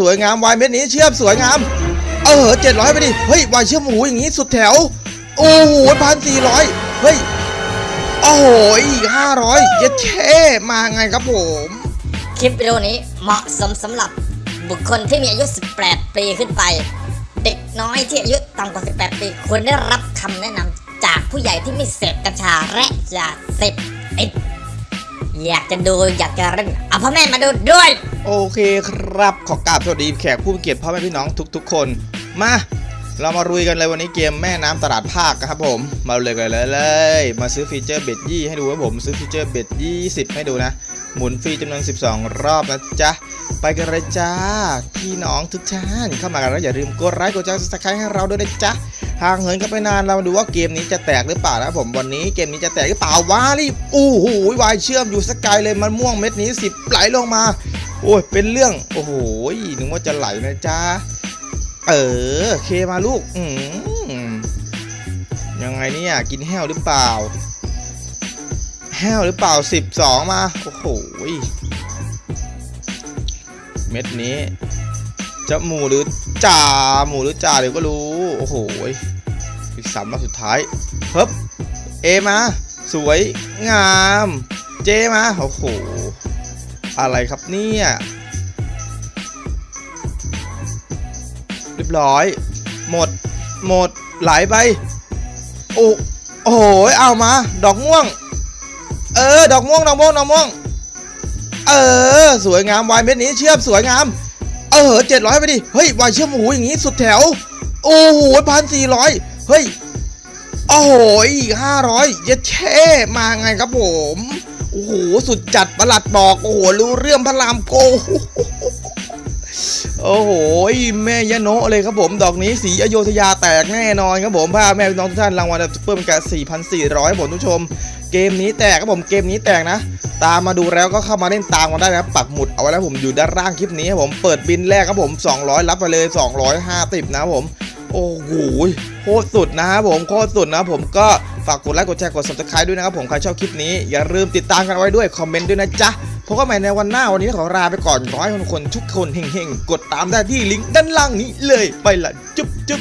สวยงามวายเม็ดนี้เชื่อมสวยงาม เออเจ็ดร้อยไปดิ เฮ้ยวายเชื่อมหมูอย่างงี้สุดแถว โอ้โหพันสี่ร้อยเฮ้ย โอ้โหอีกห้าร้อยเย็ดแค่มาไงครับผม คลิปวิดีโอนี้เหมาะสมสำหรับบุคคลที่มีอายุ 18 ปีขึ้นไป เด็กน้อยที่อายุต่ำกว่า 18 ปีควรได้รับคำแนะนำจากผู้ใหญ่ที่ไม่เสพกัญชาและยาเสพติด อยากจะดูอยากจะเล่นเอาพ่อแม่มาดูด้วย โอเคครับ ขอกราบสวัสดีแขกผู้มีเกียรติพ่อแม่พี่น้องทุก ๆ คน มา เรามาลุยกันเลยวันนี้เกมแม่น้ำตลาดภาคครับผม มาเลยกันเลยเลย มาซื้อฟีเจอร์ bet ยี่ให้ดูครับผม ซื้อฟีเจอร์ bet ยี่สิบให้ดูนะ หมุนฟรีจำนวน 12 รอบนะจ๊ะ ไปกันเลยจ้า พี่น้องทุกท่านเข้ามากันแล้วอย่าลืมกดไลค์กดแชร์ subscribe ให้เราด้วยนะจ๊ะ ห่างเหินกันไปนานเรามาดูว่าเกมนี้จะแตกหรือเปล่านะผมวันนี้เกมนี้จะแตกหรือเปล่าวะรีบอู้หูวายเชื่อมอยู่สกายเลยมันม่วงเม็ดนี้สิบไหลลงมา โอ้ยเป็นเรื่องโอ้โหนึกว่าจะไหลนะจ๊ะเออเคมาลูกอืมยังไงเนี่ยกินแห้วหรือเปล่า แห้วหรือเปล่า 12 มา โอ้โหเม็ดนี้ จะหมูหรือจ่าหมูหรือจ่าเดี๋ยวก็รู้ โอ้โหอีกสามรอบสุดท้ายเฮ้บเอมา สวยงาม เจมา โอ้โห อะไรครับเนี่ยเรียบร้อย หมด หมดไหลไปโอ้โอ้โห เอามา ดอกม่วง เออ ดอกม่วง ดอกม่วง ดอกม่วง เออ สวยงามวายเม็ดนี้เชื่อมสวยงาม ออเจ็ดร้อยไปดิ เฮ้ยวายเชื่อมหูอย่างงี้สุดแถว โอ้โหพันสี่ร้อยเฮ้ย โอ้โหอีกห้าร้อยเย็ดแช่มาไงครับผม โอ้โห สุดจัดประหลัดบอก โอ้โห รู้เรื่องพระรามโก โอ้โหแม่ยะโนะเลยครับผม ดอกนี้สีอโยธยาแตกแน่นอนครับผมพาแม่พี่น้องทุกท่านรางวัลซุปเปอร์เป็นการ4,400ผมทุกชม เกมนี้แตกครับผมเกมนี้แตกนะ ตามมาดูแล้วก็เข้ามาเล่นตามกันได้นะครับปักหมุดเอาไว้แล้วผมอยู่ด้านล่างคลิปนี้ครับผมเปิดบินแรกครับผม 200 รับไปเลย 250 นะครับผมโอ้โหโคตรสุดนะครับผมโคตรสุดนะผมก็ฝากกดไลค์กดแชร์กด subscribe ด้วยนะครับผมใครชอบคลิปนี้อย่าลืมติดตามกันไว้ด้วยคอมเมนต์ด้วยนะจ๊ะ พบกันใหม่ในวันหน้าวันนี้ขอลาไปก่อนขอให้ทุกคนทุกคนเฮงๆ กดตามได้ที่ลิงก์ด้านล่างนี้เลยไปละจุ๊บจุ๊บ